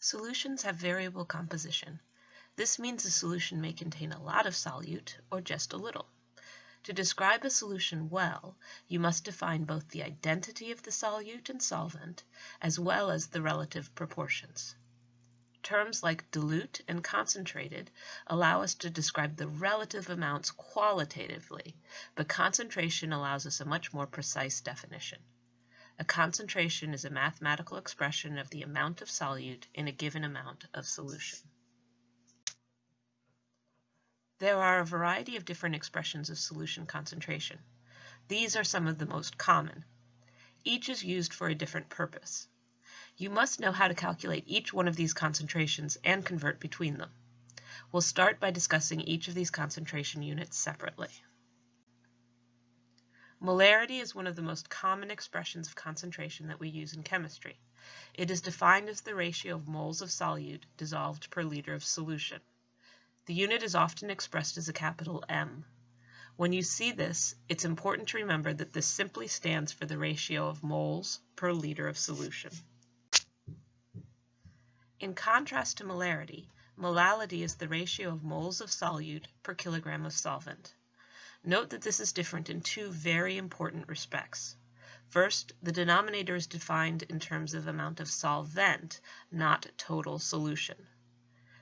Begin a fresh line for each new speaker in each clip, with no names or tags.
Solutions have variable composition. This means a solution may contain a lot of solute or just a little. To describe a solution well, you must define both the identity of the solute and solvent, as well as the relative proportions. Terms like dilute and concentrated allow us to describe the relative amounts qualitatively, but concentration allows us a much more precise definition. A concentration is a mathematical expression of the amount of solute in a given amount of solution. There are a variety of different expressions of solution concentration. These are some of the most common. Each is used for a different purpose. You must know how to calculate each one of these concentrations and convert between them. We'll start by discussing each of these concentration units separately. Molarity is one of the most common expressions of concentration that we use in chemistry. It is defined as the ratio of moles of solute dissolved per liter of solution. The unit is often expressed as a capital M. When you see this, it's important to remember that this simply stands for the ratio of moles per liter of solution. In contrast to molarity, molality is the ratio of moles of solute per kilogram of solvent. Note that this is different in two very important respects. First, the denominator is defined in terms of amount of solvent, not total solution.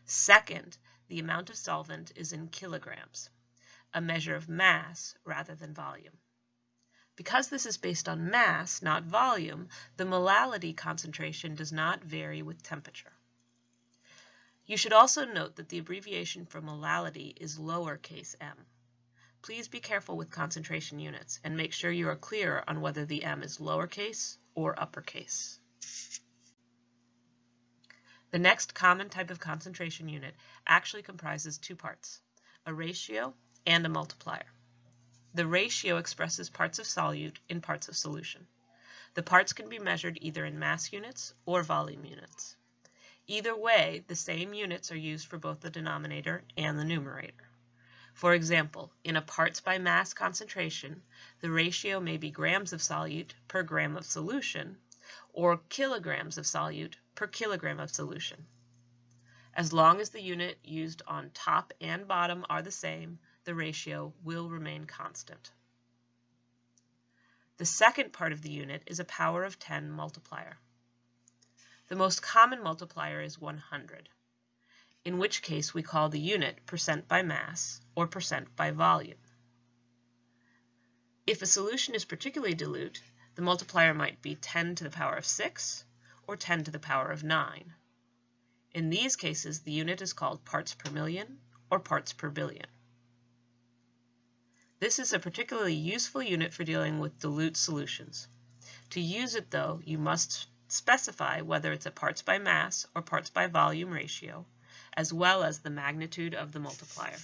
Second, the amount of solvent is in kilograms, a measure of mass rather than volume. Because this is based on mass, not volume, the molality concentration does not vary with temperature. You should also note that the abbreviation for molality is lowercase m. Please be careful with concentration units and make sure you are clear on whether the m is lowercase or uppercase. The next common type of concentration unit actually comprises two parts, a ratio and a multiplier. The ratio expresses parts of solute in parts of solution. The parts can be measured either in mass units or volume units. Either way, the same units are used for both the denominator and the numerator. For example, in a parts by mass concentration, the ratio may be grams of solute per gram of solution, or kilograms of solute per kilogram of solution. As long as the unit used on top and bottom are the same, the ratio will remain constant. The second part of the unit is a power of 10 multiplier. The most common multiplier is 100 in which case we call the unit percent by mass or percent by volume. If a solution is particularly dilute, the multiplier might be 10 to the power of 6 or 10 to the power of 9. In these cases, the unit is called parts per million or parts per billion. This is a particularly useful unit for dealing with dilute solutions. To use it, though, you must specify whether it's a parts by mass or parts by volume ratio, as well as the magnitude of the multiplier.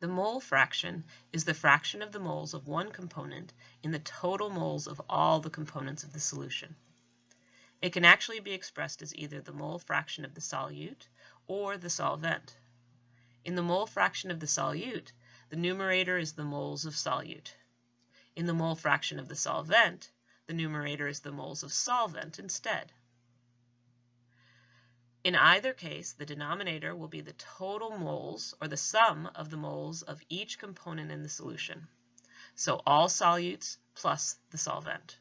The mole fraction is the fraction of the moles of one component in the total moles of all the components of the solution. It can actually be expressed as either the mole fraction of the solute or the solvent. In the mole fraction of the solute, the numerator is the moles of solute. In the mole fraction of the solvent, the numerator is the moles of solvent instead. In either case, the denominator will be the total moles, or the sum of the moles of each component in the solution. So all solutes plus the solvent.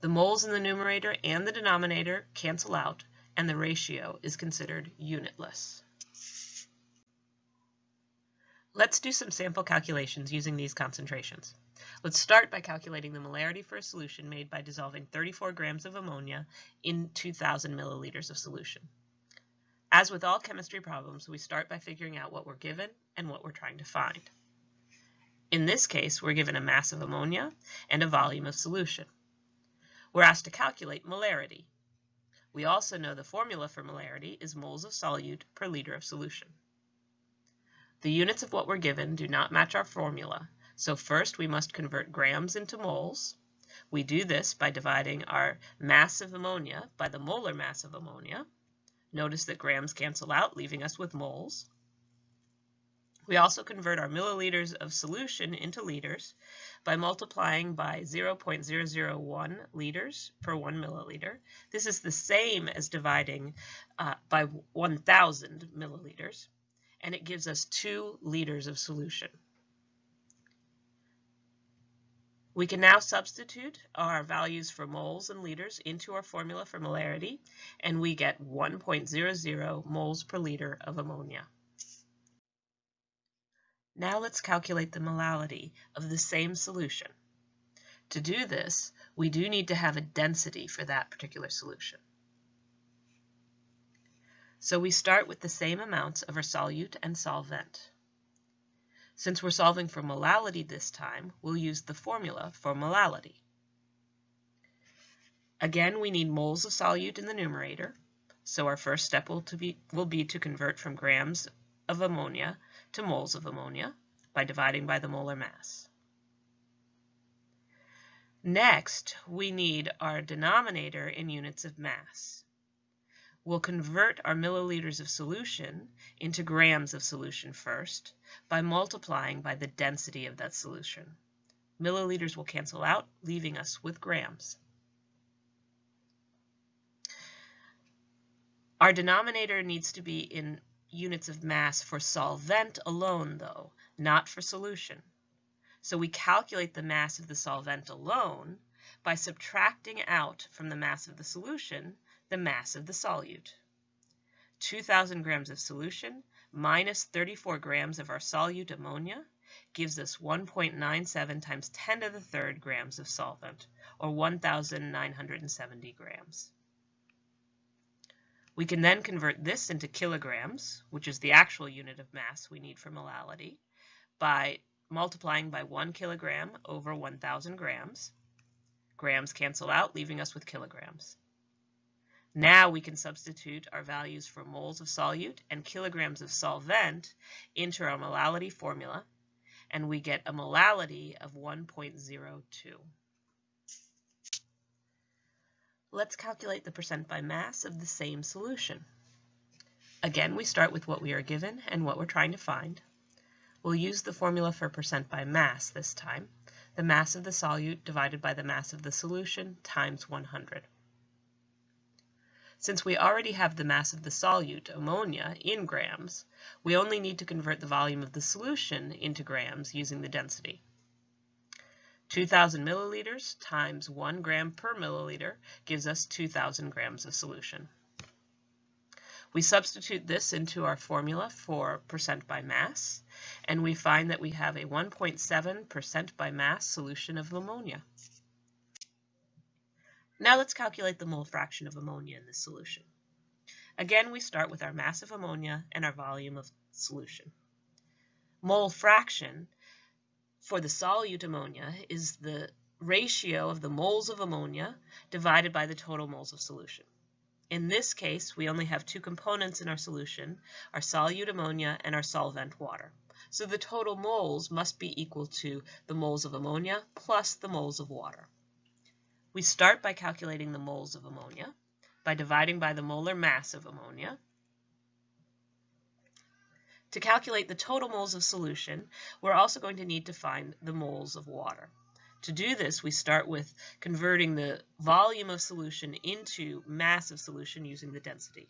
The moles in the numerator and the denominator cancel out, and the ratio is considered unitless. Let's do some sample calculations using these concentrations. Let's start by calculating the molarity for a solution made by dissolving 34 grams of ammonia in 2,000 milliliters of solution. As with all chemistry problems, we start by figuring out what we're given and what we're trying to find. In this case, we're given a mass of ammonia and a volume of solution. We're asked to calculate molarity. We also know the formula for molarity is moles of solute per liter of solution. The units of what we're given do not match our formula, so first we must convert grams into moles. We do this by dividing our mass of ammonia by the molar mass of ammonia. Notice that grams cancel out, leaving us with moles. We also convert our milliliters of solution into liters by multiplying by 0.001 liters per 1 milliliter. This is the same as dividing uh, by 1,000 milliliters, and it gives us 2 liters of solution. We can now substitute our values for moles and liters into our formula for molarity, and we get 1.00 moles per liter of ammonia. Now let's calculate the molality of the same solution. To do this, we do need to have a density for that particular solution. So we start with the same amounts of our solute and solvent. Since we're solving for molality this time, we'll use the formula for molality. Again, we need moles of solute in the numerator, so our first step will, be, will be to convert from grams of ammonia to moles of ammonia by dividing by the molar mass. Next, we need our denominator in units of mass. We'll convert our milliliters of solution into grams of solution first by multiplying by the density of that solution. Milliliters will cancel out, leaving us with grams. Our denominator needs to be in units of mass for solvent alone, though, not for solution. So we calculate the mass of the solvent alone by subtracting out from the mass of the solution the mass of the solute. 2,000 grams of solution minus 34 grams of our solute ammonia gives us 1.97 times 10 to the third grams of solvent, or 1,970 grams. We can then convert this into kilograms, which is the actual unit of mass we need for molality, by multiplying by 1 kilogram over 1,000 grams. Grams cancel out, leaving us with kilograms. Now we can substitute our values for moles of solute and kilograms of solvent into our molality formula, and we get a molality of 1.02. Let's calculate the percent by mass of the same solution. Again, we start with what we are given and what we're trying to find. We'll use the formula for percent by mass this time, the mass of the solute divided by the mass of the solution times 100. Since we already have the mass of the solute, ammonia, in grams, we only need to convert the volume of the solution into grams using the density. 2,000 milliliters times 1 gram per milliliter gives us 2,000 grams of solution. We substitute this into our formula for percent by mass, and we find that we have a 1.7 percent by mass solution of ammonia. Now let's calculate the mole fraction of ammonia in this solution. Again, we start with our mass of ammonia and our volume of solution. Mole fraction for the solute ammonia is the ratio of the moles of ammonia divided by the total moles of solution. In this case, we only have two components in our solution, our solute ammonia and our solvent water. So the total moles must be equal to the moles of ammonia plus the moles of water. We start by calculating the moles of ammonia by dividing by the molar mass of ammonia to calculate the total moles of solution, we're also going to need to find the moles of water. To do this, we start with converting the volume of solution into mass of solution using the density.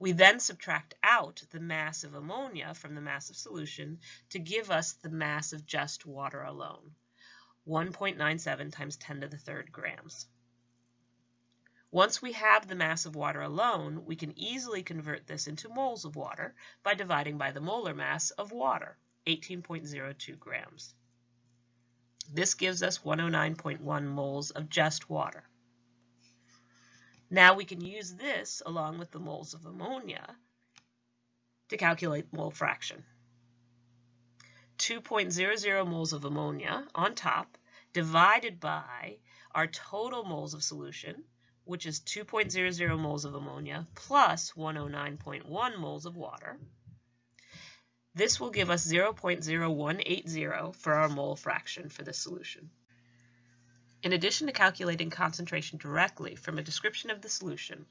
We then subtract out the mass of ammonia from the mass of solution to give us the mass of just water alone, 1.97 times 10 to the third grams. Once we have the mass of water alone, we can easily convert this into moles of water by dividing by the molar mass of water, 18.02 grams. This gives us 109.1 moles of just water. Now we can use this along with the moles of ammonia to calculate mole fraction. 2.00 moles of ammonia on top divided by our total moles of solution, which is 2.00 moles of ammonia plus 109.1 moles of water. This will give us 0.0180 for our mole fraction for this solution. In addition to calculating concentration directly from a description of the solution,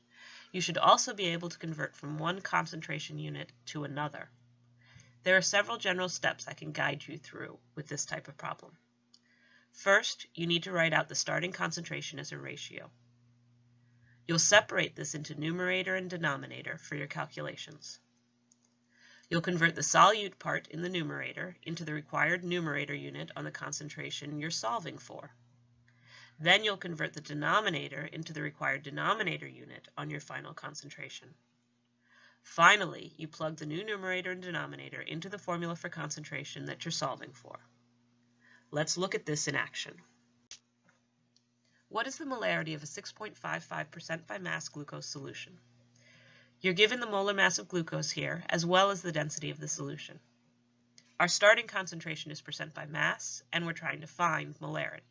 You should also be able to convert from one concentration unit to another. There are several general steps I can guide you through with this type of problem. First, you need to write out the starting concentration as a ratio. You'll separate this into numerator and denominator for your calculations. You'll convert the solute part in the numerator into the required numerator unit on the concentration you're solving for. Then you'll convert the denominator into the required denominator unit on your final concentration. Finally, you plug the new numerator and denominator into the formula for concentration that you're solving for. Let's look at this in action. What is the molarity of a 6.55% by mass glucose solution? You're given the molar mass of glucose here, as well as the density of the solution. Our starting concentration is percent by mass, and we're trying to find molarity.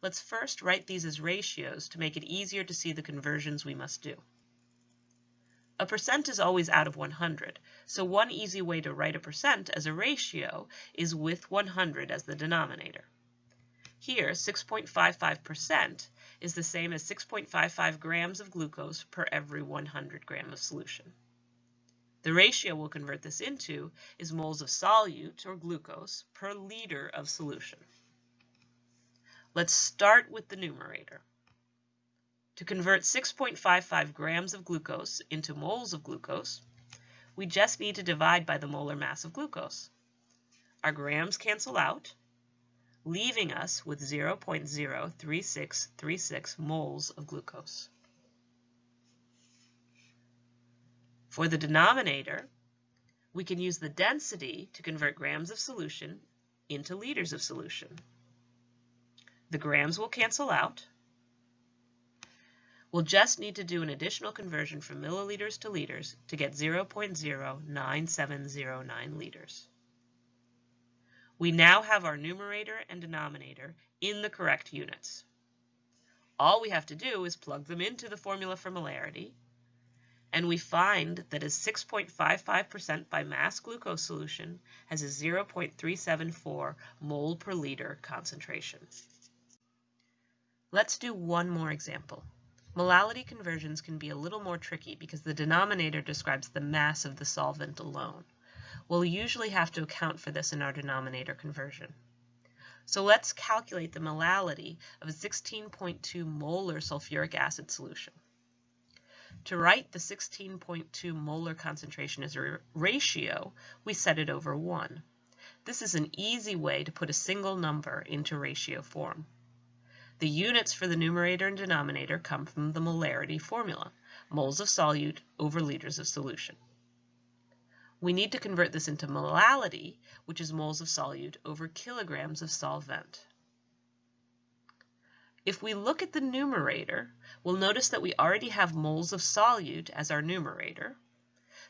Let's first write these as ratios to make it easier to see the conversions we must do. A percent is always out of 100, so one easy way to write a percent as a ratio is with 100 as the denominator. Here, 6.55% is the same as 6.55 grams of glucose per every 100 gram of solution. The ratio we'll convert this into is moles of solute, or glucose, per liter of solution. Let's start with the numerator. To convert 6.55 grams of glucose into moles of glucose, we just need to divide by the molar mass of glucose. Our grams cancel out, leaving us with 0.03636 moles of glucose. For the denominator, we can use the density to convert grams of solution into liters of solution. The grams will cancel out. We'll just need to do an additional conversion from milliliters to liters to get 0.09709 liters. We now have our numerator and denominator in the correct units. All we have to do is plug them into the formula for molarity, and we find that a 6.55% by mass glucose solution has a 0.374 mole per liter concentration. Let's do one more example. Molality conversions can be a little more tricky because the denominator describes the mass of the solvent alone. We'll usually have to account for this in our denominator conversion. So let's calculate the molality of a 16.2 molar sulfuric acid solution. To write the 16.2 molar concentration as a ratio, we set it over 1. This is an easy way to put a single number into ratio form. The units for the numerator and denominator come from the molarity formula, moles of solute over liters of solution. We need to convert this into molality, which is moles of solute over kilograms of solvent. If we look at the numerator, we'll notice that we already have moles of solute as our numerator,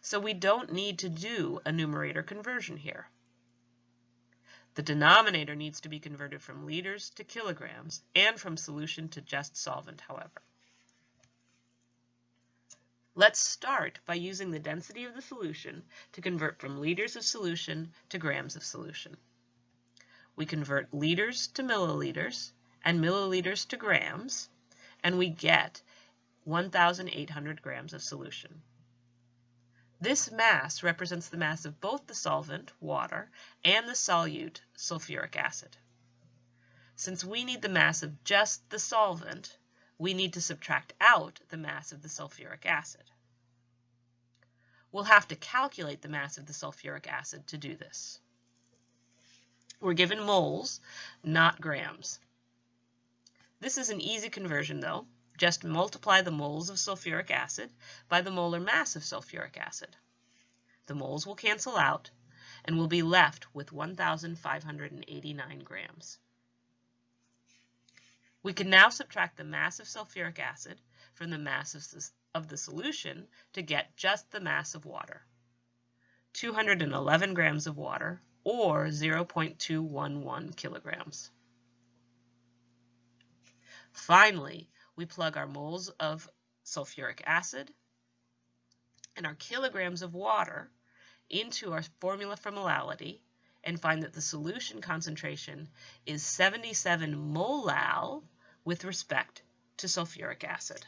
so we don't need to do a numerator conversion here. The denominator needs to be converted from liters to kilograms and from solution to just solvent, however. Let's start by using the density of the solution to convert from liters of solution to grams of solution. We convert liters to milliliters and milliliters to grams, and we get 1,800 grams of solution. This mass represents the mass of both the solvent, water, and the solute, sulfuric acid. Since we need the mass of just the solvent, we need to subtract out the mass of the sulfuric acid. We'll have to calculate the mass of the sulfuric acid to do this. We're given moles, not grams. This is an easy conversion though, just multiply the moles of sulfuric acid by the molar mass of sulfuric acid. The moles will cancel out, and we'll be left with 1,589 grams. We can now subtract the mass of sulfuric acid from the mass of the solution to get just the mass of water. 211 grams of water, or 0.211 kilograms. Finally, we plug our moles of sulfuric acid and our kilograms of water into our formula for molality and find that the solution concentration is 77 molal with respect to sulfuric acid.